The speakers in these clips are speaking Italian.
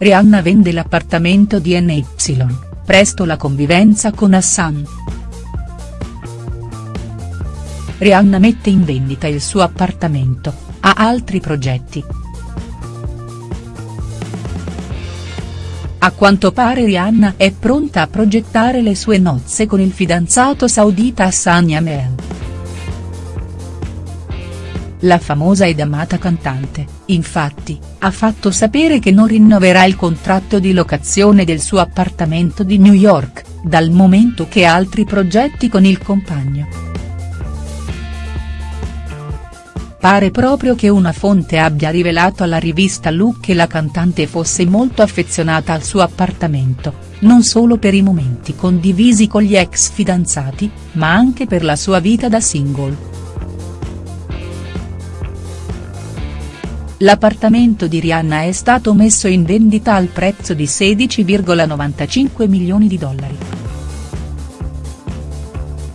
Rihanna vende l'appartamento di NY, presto la convivenza con Hassan. Rihanna mette in vendita il suo appartamento, ha altri progetti. A quanto pare Rihanna è pronta a progettare le sue nozze con il fidanzato saudita Hassan Yamel. La famosa ed amata cantante, infatti, ha fatto sapere che non rinnoverà il contratto di locazione del suo appartamento di New York, dal momento che ha altri progetti con il compagno. Pare proprio che una fonte abbia rivelato alla rivista Look che la cantante fosse molto affezionata al suo appartamento, non solo per i momenti condivisi con gli ex fidanzati, ma anche per la sua vita da single. L'appartamento di Rihanna è stato messo in vendita al prezzo di 16,95 milioni di dollari.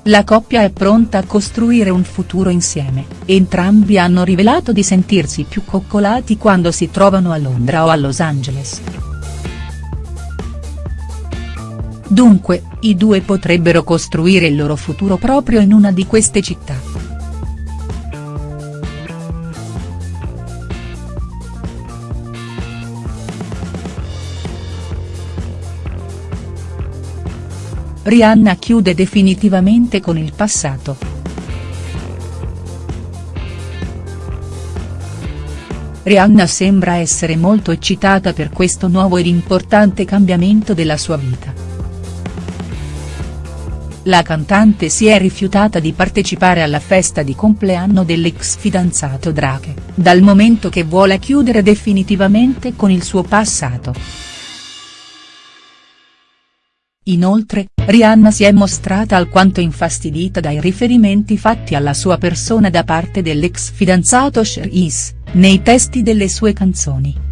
La coppia è pronta a costruire un futuro insieme, entrambi hanno rivelato di sentirsi più coccolati quando si trovano a Londra o a Los Angeles. Dunque, i due potrebbero costruire il loro futuro proprio in una di queste città. Rihanna chiude definitivamente con il passato. Rihanna sembra essere molto eccitata per questo nuovo ed importante cambiamento della sua vita. La cantante si è rifiutata di partecipare alla festa di compleanno dell'ex fidanzato Drake, dal momento che vuole chiudere definitivamente con il suo passato. Inoltre, Rihanna si è mostrata alquanto infastidita dai riferimenti fatti alla sua persona da parte dell'ex fidanzato Sher Is, nei testi delle sue canzoni.